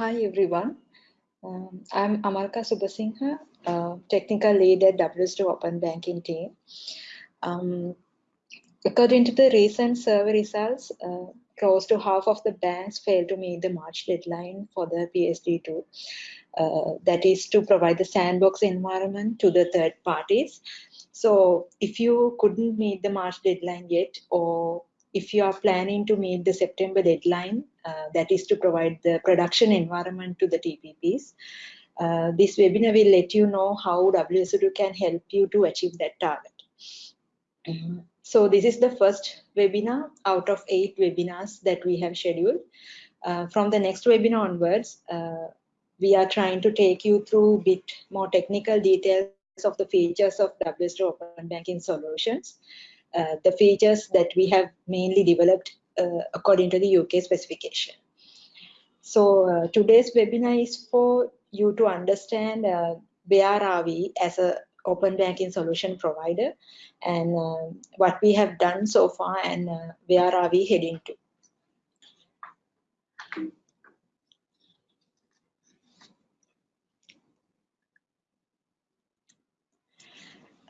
Hi everyone. Um, I'm Amalka Subasingha, uh, technical lead at WSO2 Open Banking team. Um, according to the recent survey results, uh, close to half of the banks failed to meet the March deadline for the PSD2. Uh, that is to provide the sandbox environment to the third parties. So if you couldn't meet the March deadline yet, or if you are planning to meet the September deadline, uh, that is to provide the production environment to the TPPs, uh, this webinar will let you know how WSO2 can help you to achieve that target. Mm -hmm. So this is the first webinar out of eight webinars that we have scheduled. Uh, from the next webinar onwards, uh, we are trying to take you through a bit more technical details of the features of WSO2 Open Banking Solutions, the features that we have mainly developed uh, according to the UK specification. So uh, today's webinar is for you to understand uh, where are we as a open banking solution provider and uh, what we have done so far and uh, where are we heading to.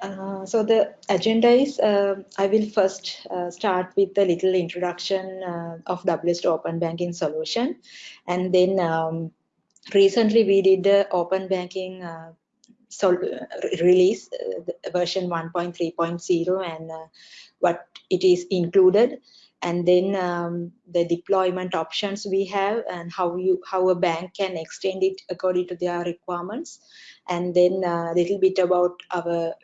Uh, so the agenda is, uh, I will first uh, start with a little introduction uh, of WSO2 Open Banking solution. And then um, recently we did the Open Banking uh, release, version 1.3.0 and what it is included. And then um, the deployment options we have and how you how a bank can extend it according to their requirements. And then a little bit about our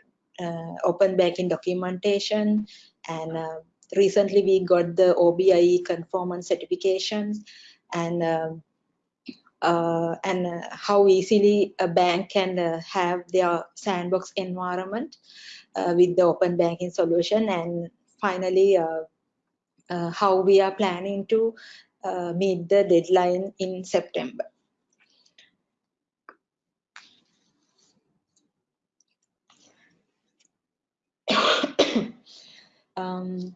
open banking documentation. And uh, recently we got the OBIE conformance certification and uh, uh, and uh, how easily a bank can uh, have their sandbox environment with the open banking solution. And finally how we are planning to meet the deadline in September. Um,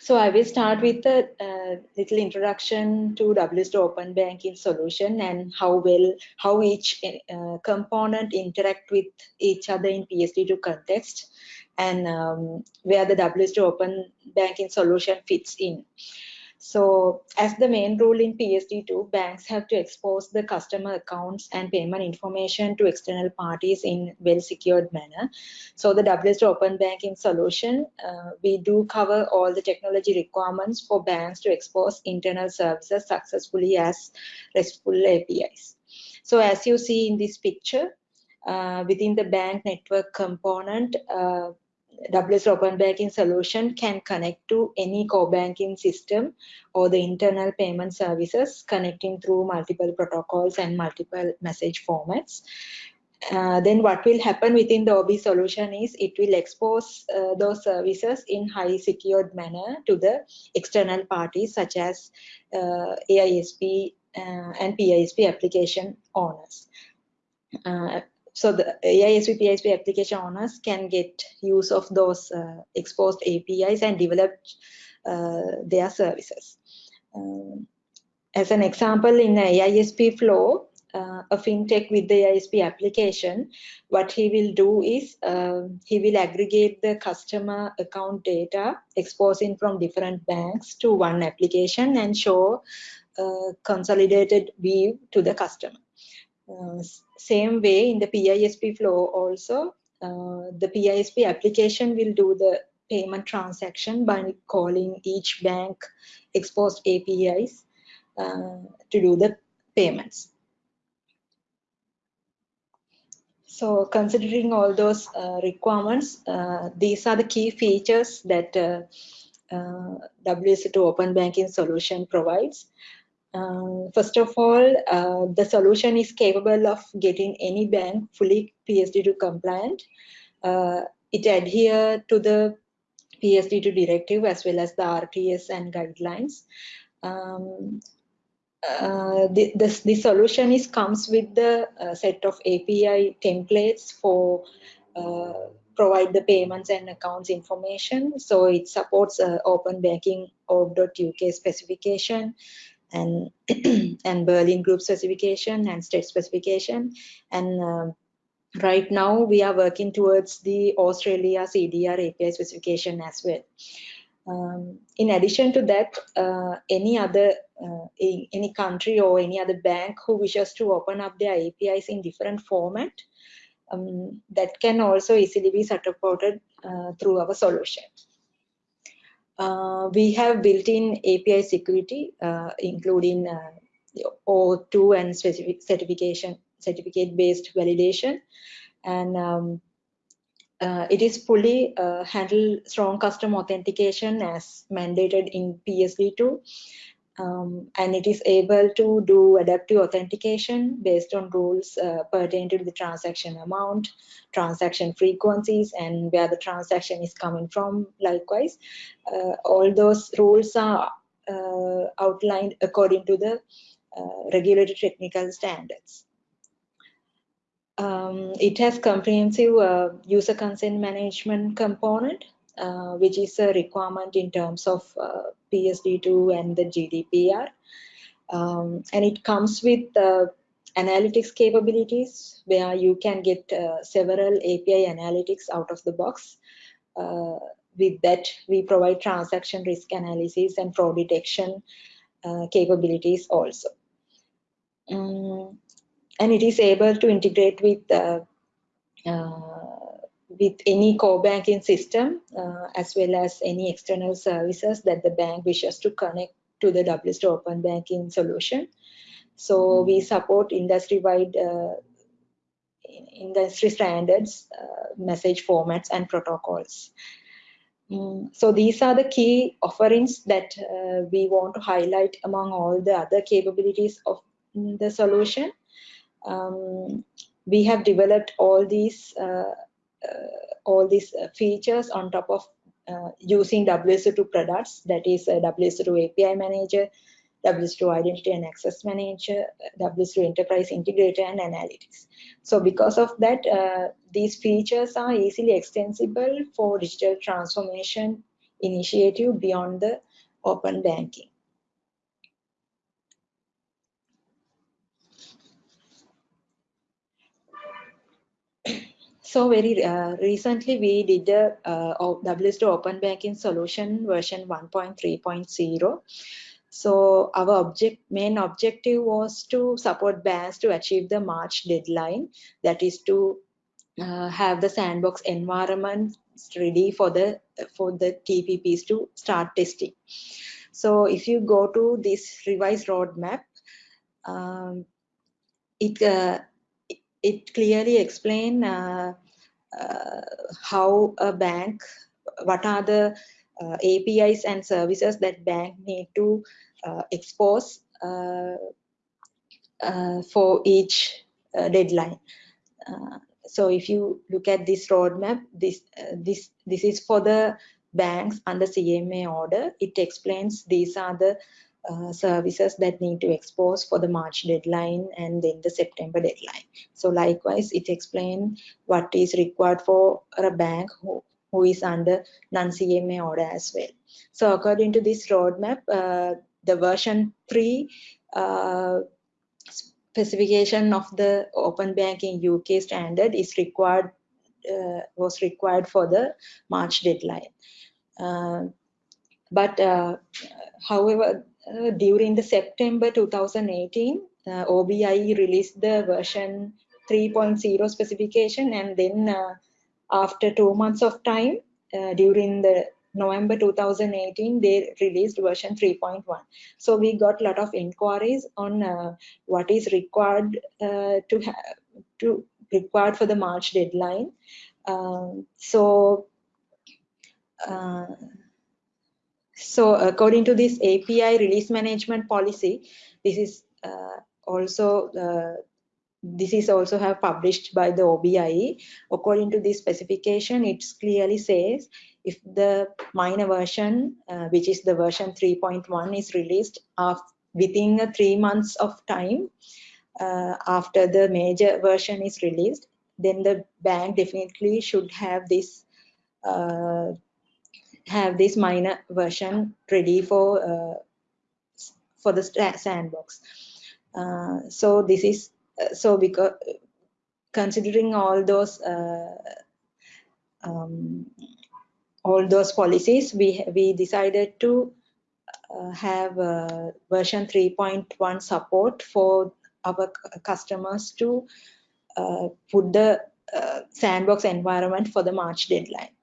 so I will start with a uh, little introduction to WSO2 Open Banking solution and how well how each uh, component interact with each other in PSD2 context and um, where the WSO2 Open Banking solution fits in. So as the main rule in PSD2, banks have to expose the customer accounts and payment information to external parties in well-secured manner. So the WSO2 Open Banking solution, uh, we do cover all the technology requirements for banks to expose internal services successfully as RESTful APIs. So as you see in this picture, uh, within the bank network component, uh, WSO2 Open Banking solution can connect to any core banking system or the internal payment services connecting through multiple protocols and multiple message formats. Uh, then what will happen within the OB solution is it will expose uh, those services in high secured manner to the external parties such as uh, AISP uh, and PISP application owners. Uh, so the AISP PISP application owners can get use of those uh, exposed APIs and develop uh, their services. Um, as an example, in the AISP flow, uh, a fintech with the AISP application, what he will do is um, he will aggregate the customer account data exposing from different banks to one application and show a consolidated view to the customer. Uh, same way in the PISP flow also, uh, the PISP application will do the payment transaction by calling each bank exposed APIs uh, to do the payments. So considering all those uh, requirements, uh, these are the key features that uh, WSO2 Open Banking solution provides. Uh, first of all, uh, the solution is capable of getting any bank fully PSD2 compliant. Uh, it adheres to the PSD2 directive as well as the RTS and guidelines. Um, uh, the, the, solution is comes with the uh, set of API templates for uh, provide the payments and accounts information. So it supports open banking org.uk specification and and Berlin group specification and STET specification and uh, right now we are working towards the Australia CDR API specification as well. Um, in addition to that, uh, any other uh, any country or any other bank who wishes to open up their APIs in different format, um, that can also easily be supported uh, through our solution. Uh, we have built-in API security, uh, including uh, O2 and specific certification, certificate-based validation, and um, uh, it is fully uh, handle strong custom authentication as mandated in PSD2 um, and it is able to do adaptive authentication based on rules uh, pertaining to the transaction amount, transaction frequencies, and where the transaction is coming from. Likewise, uh, all those rules are uh, outlined according to the uh, regulated technical standards. Um, it has comprehensive uh, user consent management component which is a requirement in terms of uh, PSD2 and the GDPR. Um, and it comes with uh, analytics capabilities where you can get uh, several API analytics out of the box. Uh, with that, we provide transaction risk analysis and fraud detection uh, capabilities also. Um, and it is able to integrate with with any core banking system uh, as well as any external services that the bank wishes to connect to the WSO2 open banking solution. So we support industry-wide uh, industry standards, uh, message formats and protocols. Mm, so these are the key offerings that uh, we want to highlight among all the other capabilities of the solution. Um, we have developed all these uh, all these uh, features on top of uh, using WSO2 products, that is WSO2 API Manager, WSO2 Identity and Access Manager, WSO2 Enterprise Integrator, and Analytics. So because of that, uh, these features are easily extensible for digital transformation initiative beyond the open banking. So very uh, recently we did a uh, WSO2 Open Banking Solution version 1.3.0. So our object, main objective was to support banks to achieve the March deadline, that is to uh, have the sandbox environment ready for the for the TPPs to start testing. So if you go to this revised roadmap, um, it uh, it clearly explain uh, uh, how a bank, what are the uh, APIs and services that bank need to expose for each deadline. so if you look at this roadmap, this this this is for the banks under CMA order. It explains these are the uh, services that need to expose for the March deadline and then the September deadline. So likewise, it explains what is required for a bank who, who is under non-CMA order as well. So according to this roadmap, uh, the version 3 uh, specification of the open banking UK standard is required uh, was required for the March deadline. Uh, but however, uh, during the September 2018, uh, OBIE released the version 3.0 specification and then uh, after two months of time, uh, during the November 2018, they released version 3.1. So we got a lot of inquiries on uh, what is required uh, to to required for the March deadline. Um, so so according to this API release management policy, this is uh, also uh, this is also have published by the OBIE. According to this specification, it clearly says if the minor version, uh, which is the version 3.1 is released within a three months of time uh, after the major version is released, then the bank definitely should have this uh, have this minor version ready for uh, for the sandbox. Uh, so this is uh, so because considering all those um, all those policies, we we decided to uh, have uh, version 3.1 support for our customers to uh, put the sandbox environment for the March deadline.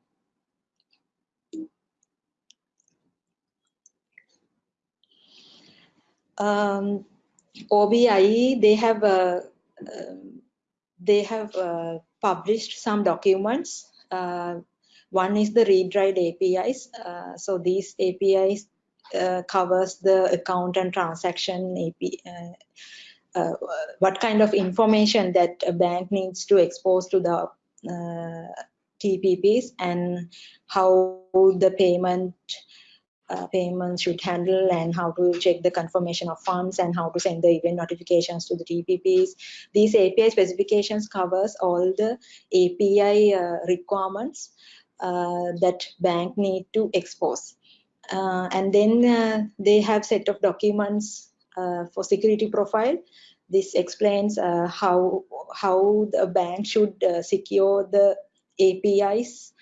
Um, OBIE, they have uh, uh, they have uh, published some documents. Uh, one is the read-write APIs. Uh, so these APIs uh, covers the account and transaction API. what kind of information that a bank needs to expose to the TPPs and how the payment uh, payments should handle and how to check the confirmation of funds and how to send the event notifications to the TPPs. These API specifications covers all the API uh, requirements uh, that bank need to expose. Uh, and then uh, they have set of documents uh, for security profile. This explains how how the bank should secure the APIs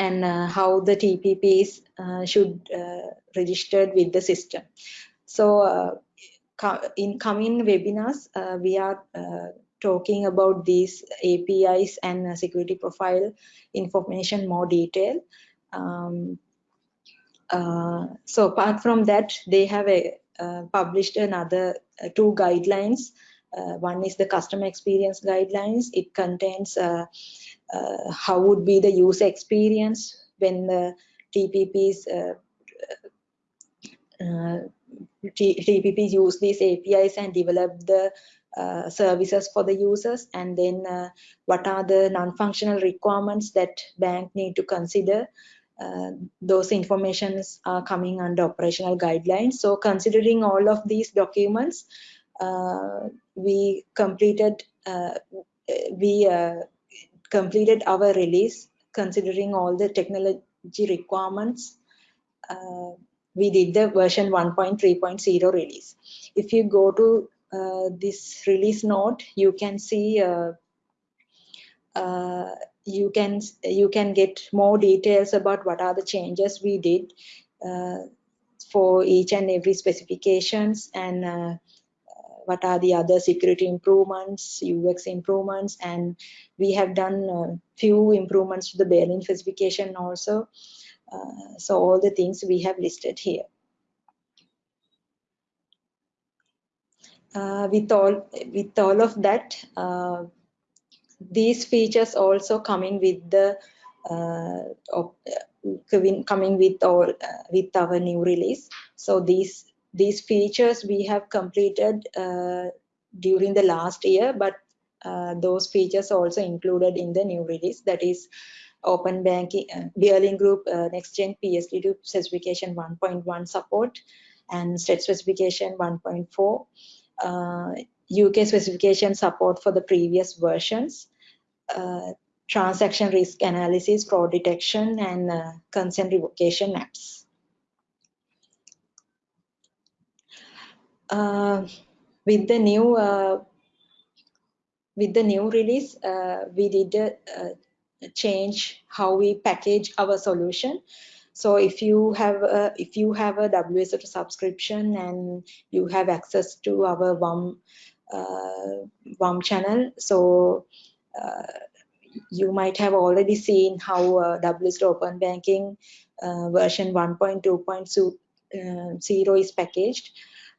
and uh, how the TPPs uh, should uh, registered with the system. So in coming webinars, we are talking about these APIs and security profile information more detail. Um, uh, so apart from that, they have a, uh, published another uh, two guidelines. One is the customer experience guidelines. It contains uh, how would be the user experience when the TPPs uh, uh, TPPs use these APIs and develop the uh, services for the users. And then uh, what are the non-functional requirements that bank need to consider? Uh, those informations are coming under operational guidelines. So considering all of these documents we completed we completed our release considering all the technology requirements. Uh, we did the version 1.3.0 release. If you go to uh, this release note, you can see uh, uh you can you can get more details about what are the changes we did uh, for each and every specifications and uh, what are the other security improvements, UX improvements, and we have done a few improvements to the Berlin specification also. Uh, so all the things we have listed here. Uh, with all with all of that, uh, these features also coming with the uh, uh, coming with all uh, with our new release. So these these features we have completed uh, during the last year, but uh, those features also included in the new release. That is open banking uh, group uh, next gen PSD2 specification 1.1 support and STET specification 1.4 UK uh, specification support for the previous versions uh, transaction risk analysis fraud detection and uh, consent revocation apps with the new uh, with the new release, uh, we did change how we package our solution. So if you have a, if you have a WSO2 subscription and you have access to our WUM uh, WUM channel, so uh, you might have already seen how uh, WSO2 Open Banking uh, version 1.2.0 uh, is packaged.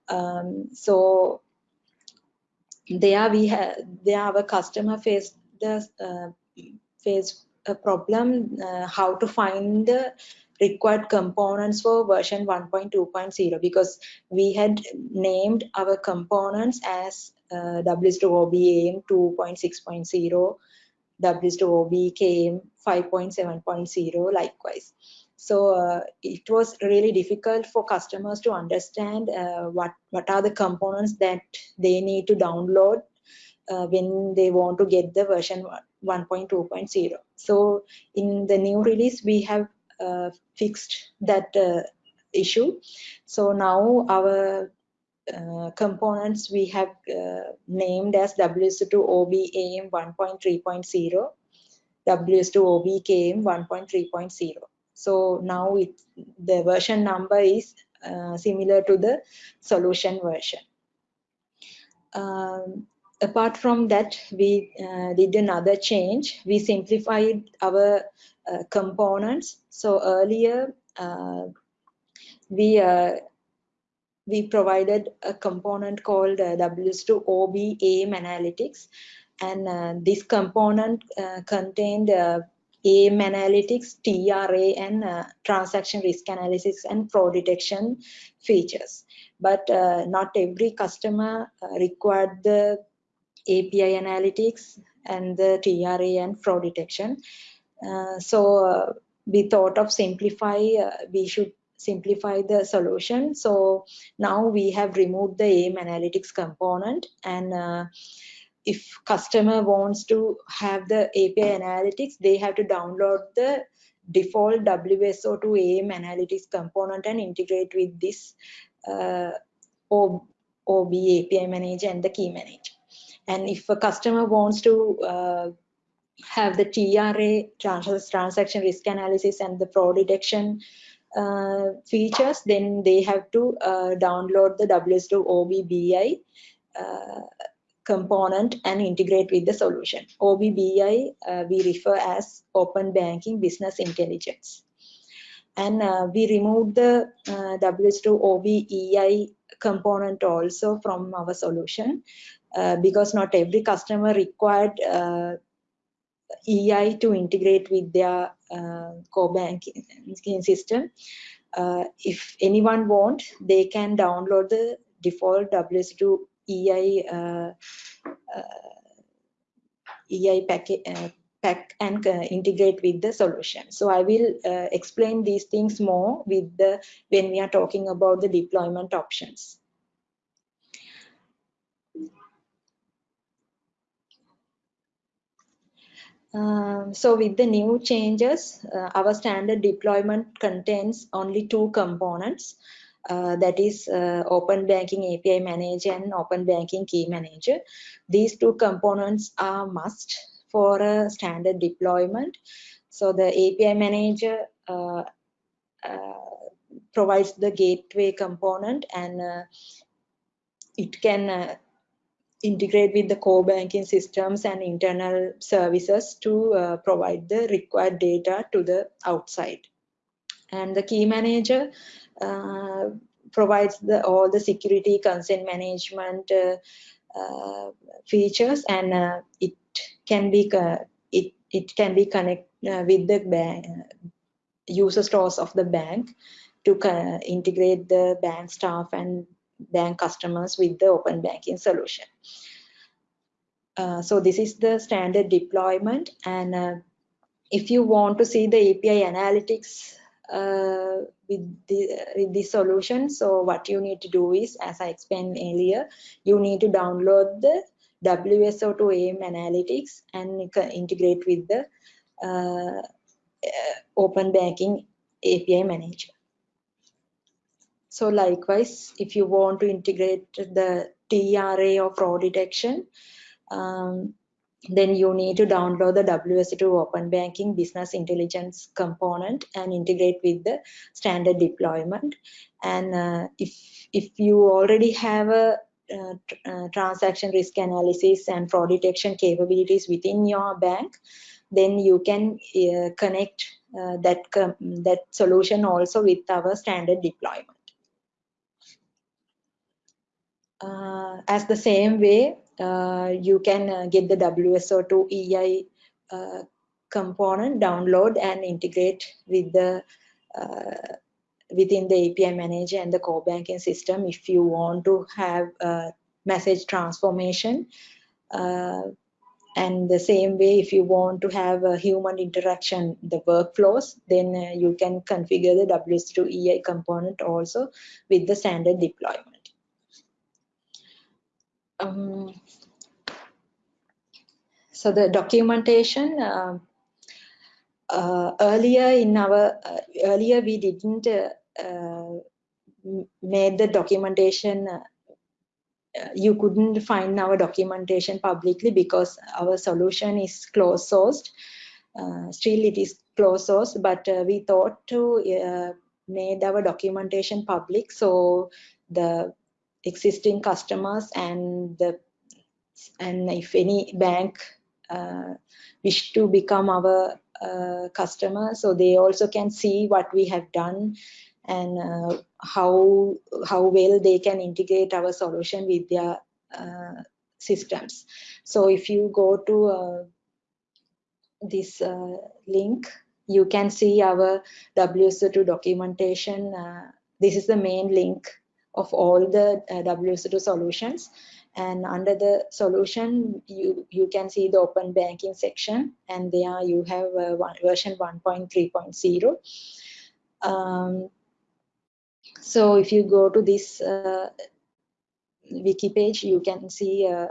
Um, so there we have there our customer face the uh, face a problem uh, how to find the required components for version 1.2.0 because we had named our components as uh, WSO2 OBAM 2.6.0, WSO2 OBKM 5.7.0 likewise. So uh, it was really difficult for customers to understand uh, what, what are the components that they need to download uh, when they want to get the version 1.2.0. So in the new release, we have uh, fixed that uh, issue. So now our uh, components we have uh, named as WSO2 OBAM 1.3.0, WSO2 OBKM 1.3.0. So now it, the version number is uh, similar to the solution version. Um, apart from that, we uh, did another change. We simplified our uh, components. So earlier, uh, we uh, we provided a component called uh, WSO2 OB AIM Analytics. And this component contained AIM Analytics, TRA, and uh, transaction risk analysis and fraud detection features. But uh, not every customer uh, required the API analytics and the TRA and fraud detection. so we thought of simplify, we should simplify the solution. So now we have removed the AIM analytics component and uh, if customer wants to have the API analytics, they have to download the default WSO2 AIM analytics component and integrate with this uh, OB API manager and the key manager. And if a customer wants to uh, have the TRA, transaction risk analysis and the fraud detection uh, features, then they have to uh, download the WSO2 OBBI uh, component and integrate with the solution. OBBI uh, we refer as Open Banking Business Intelligence. And uh, we removed the uh, WSO2 OBEI component also from our solution because not every customer required EI to integrate with their uh, core banking system. Uh, if anyone want, they can download the default WSO2 EI uh, EI packet pack and uh, integrate with the solution. So I will uh, explain these things more with the when we are talking about the deployment options. Um, so with the new changes, uh, our standard deployment contains only two components. Uh, that is uh, Open Banking API Manager and Open Banking Key Manager. These two components are must for a standard deployment. So the API Manager uh, uh, provides the gateway component and uh, it can integrate with the core banking systems and internal services to uh, provide the required data to the outside. And the key manager uh, provides the, all the security consent management uh, uh features and uh, it can be it, it can be connect uh, with the bank, user stores of the bank to integrate the bank staff and bank customers with the open banking solution. Uh, so this is the standard deployment and uh, if you want to see the API analytics uh, with the with the solution. So what you need to do is as I explained earlier you need to download the WSO2 AIM analytics and integrate with the uh, open banking API manager. So likewise, if you want to integrate the TRA or fraud detection, um, then you need to download the WSO2 Open Banking Business Intelligence component and integrate with the standard deployment. And uh, if, if you already have a uh, uh, transaction risk analysis and fraud detection capabilities within your bank, then you can uh, connect uh, that, that solution also with our standard deployment. Uh, as the same way, you can uh, get the WSO2 EI component, download and integrate with the within the API manager and the core banking system if you want to have message transformation. Uh, and the same way, if you want to have a human interaction, the workflows, then uh, you can configure the WSO2 EI component also with the standard deployment um, so the documentation uh, uh, earlier in our uh, earlier we didn't uh, made the documentation you couldn't find our documentation publicly because our solution is closed sourced. Uh, still it is closed source but uh, we thought to uh, made our documentation public. So the existing customers and the and if any bank uh, wish to become our uh, customer so they also can see what we have done and uh, how how well they can integrate our solution with their systems so if you go to this uh, link, you can see our WSO2 documentation. Uh, this is the main link of all the uh, WSO2 solutions. And under the solution, you, you can see the open banking section. And there you have uh, one, version 1.3.0. Um, so if you go to this uh, wiki page, you can see uh,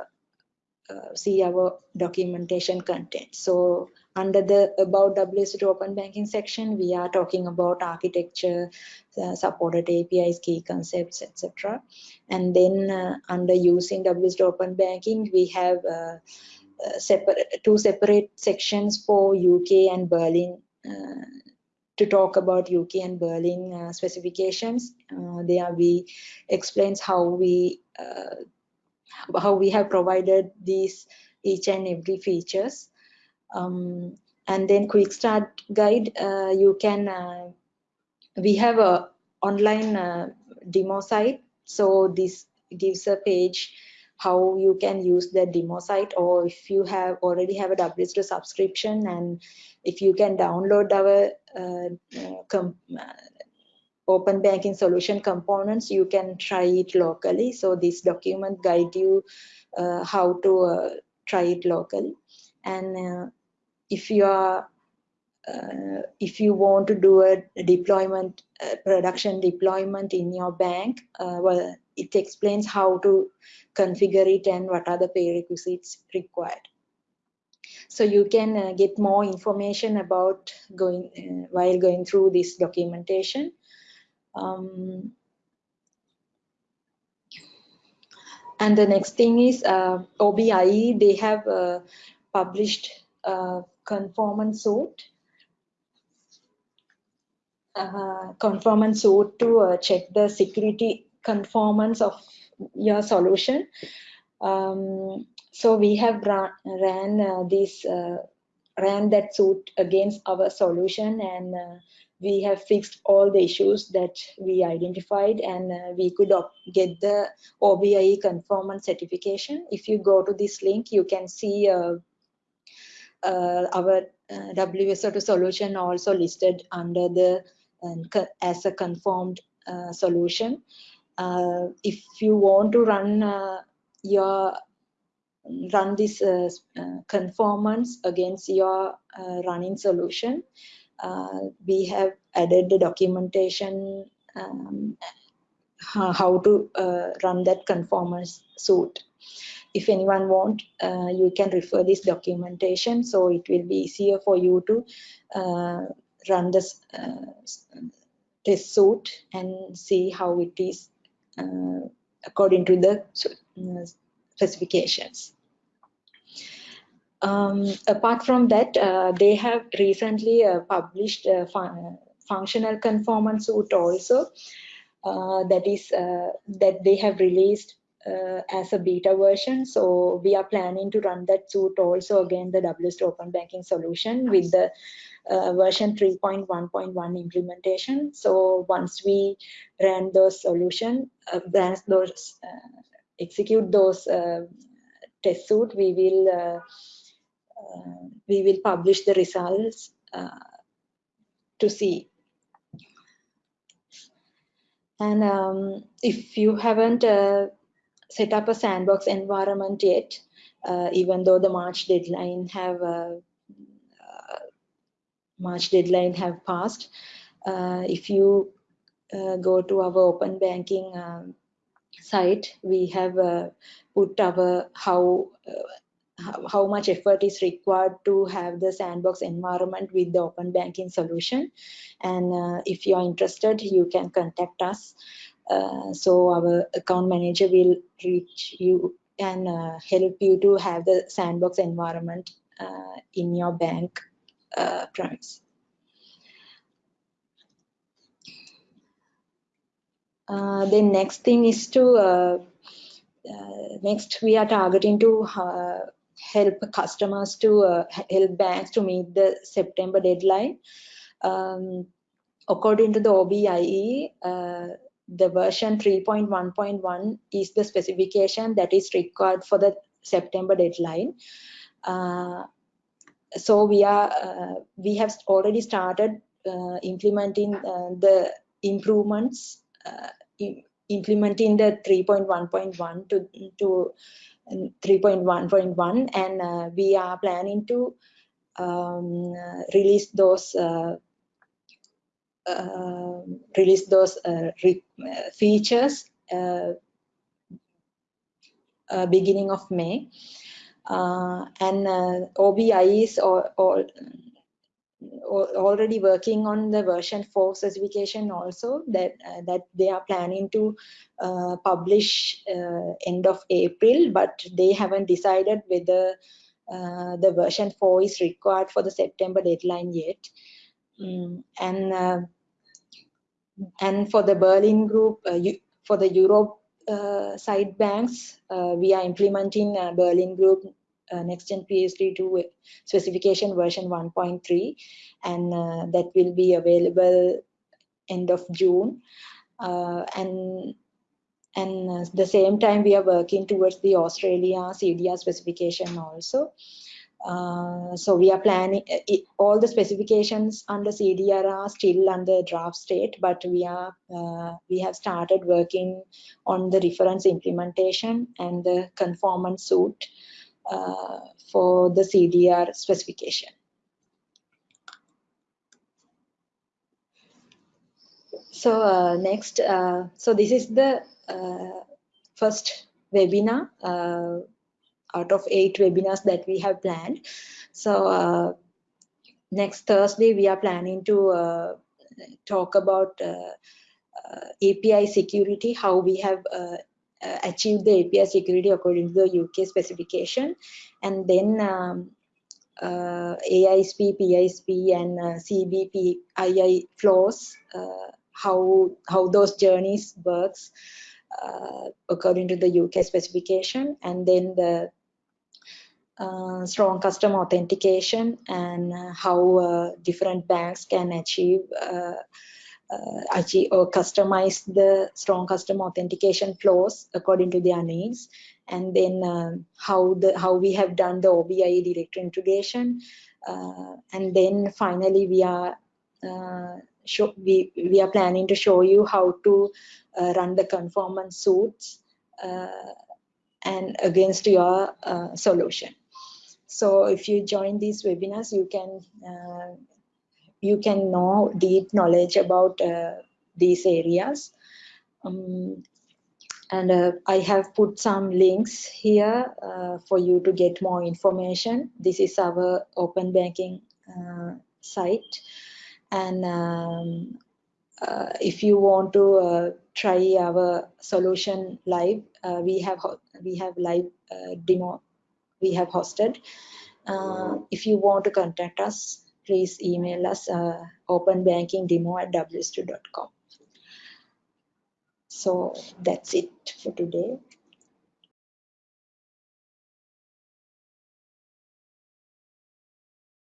uh, see our documentation content. So under the about WSO2 open banking section, we are talking about architecture, uh, supported APIs, key concepts, etc. And then uh, under using WSO2 open banking, we have uh, uh, separate two separate sections for UK and Berlin uh, to talk about UK and Berlin uh, specifications. there we explains how we how we have provided these each and every features um, and then quick start guide uh, you can uh, we have a online uh, demo site. So this gives a page how you can use the demo site or if you have already have a WSO2 subscription and if you can download our uh, uh, uh, open banking solution components you can try it locally. So this document guide you how to try it locally. And if you are uh, if you want to do a deployment uh, production deployment in your bank uh, well it explains how to configure it and what are the prerequisites required. So you can uh, get more information about going uh, while going through this documentation. Um, and the next thing is uh, OBIE they have published conformance suit uh, conformance suit to uh, check the security conformance of your solution. Um, so we have run, ran uh, this uh, ran that suit against our solution and uh, we have fixed all the issues that we identified and uh, we could get the OBIE conformance certification. If you go to this link, you can see uh, our uh, WSO2 solution also listed under the um, as a conformed uh, solution. if you want to run your run this uh, uh, conformance against your uh, running solution. we have added the documentation um, how to run that conformance suit if anyone want uh, you can refer this documentation so it will be easier for you to uh, run this uh, test suit and see how it is uh, according to the uh, specifications. Um, apart from that uh, they have recently published a fun functional conformance suit also that is that they have released uh, as a beta version. So we are planning to run that suit also again the WSO2 open banking solution with the uh, version 3.1.1 implementation. So once we ran those solution, uh, those uh, execute those uh, test suit, we will uh, uh, we will publish the results to see. And um, if you haven't set up a sandbox environment yet, uh, even though the March deadline have uh, uh March deadline have passed. If you go to our open banking um, site, we have put our how how much effort is required to have the sandbox environment with the open banking solution and uh, if you are interested you can contact us uh, so our account manager will reach you and uh, help you to have the sandbox environment uh, in your bank uh, premise uh, the next thing is to next we are targeting to help customers to help banks to meet the September deadline. Um, according to the OBIE, the version 3.1.1 is the specification that is required for the September deadline. Uh, so we are uh, we have already started uh, implementing uh, the improvements implementing the 3.1.1 to to 3.1.1 and uh, we are planning to um, release those uh, uh, release those uh, features uh, uh, beginning of May. And OBIE is already working on the version 4 specification also that uh, that they are planning to uh, publish uh, end of April but they haven't decided whether uh, the version 4 is required for the September deadline yet. Mm, and uh, and for the Berlin group uh, for the Europe side banks we are implementing Berlin group uh, next-gen PSD2 specification version 1.3 and uh, that will be available end of June uh, and and uh, the same time we are working towards the Australia CDR specification also. Uh, so we are planning it, all the specifications under CDR are still under draft state, but we are uh, we have started working on the reference implementation and the conformance suit uh, for the CDR specification. So uh, next, uh, so this is the first webinar out of eight webinars that we have planned. So uh, next Thursday, we are planning to uh, talk about uh, API security, how we have uh, achieve the API security according to the UK specification. And then um, uh, AISP, PISP, and uh, CBP, flows, uh, how, how those journeys works uh, according to the UK specification. And then the uh, strong customer authentication and uh, how uh, different banks can achieve uh, achieve or customize the strong customer authentication flows according to their needs. And then uh, how the how we have done the OBIE directory integration. Uh, and then finally we are uh, show, we we are planning to show you how to uh, run the conformance suits uh, and against your solution so if you join these webinars you can you can know deep knowledge about uh, these areas. Um, and uh, I have put some links here uh, for you to get more information. This is our open banking uh, site. And um, uh, if you want to uh, try our solution live, we have we have live demo we have hosted. if you want to contact us, please email us uh, openbankingdemo at wso2.com. So that's it for today.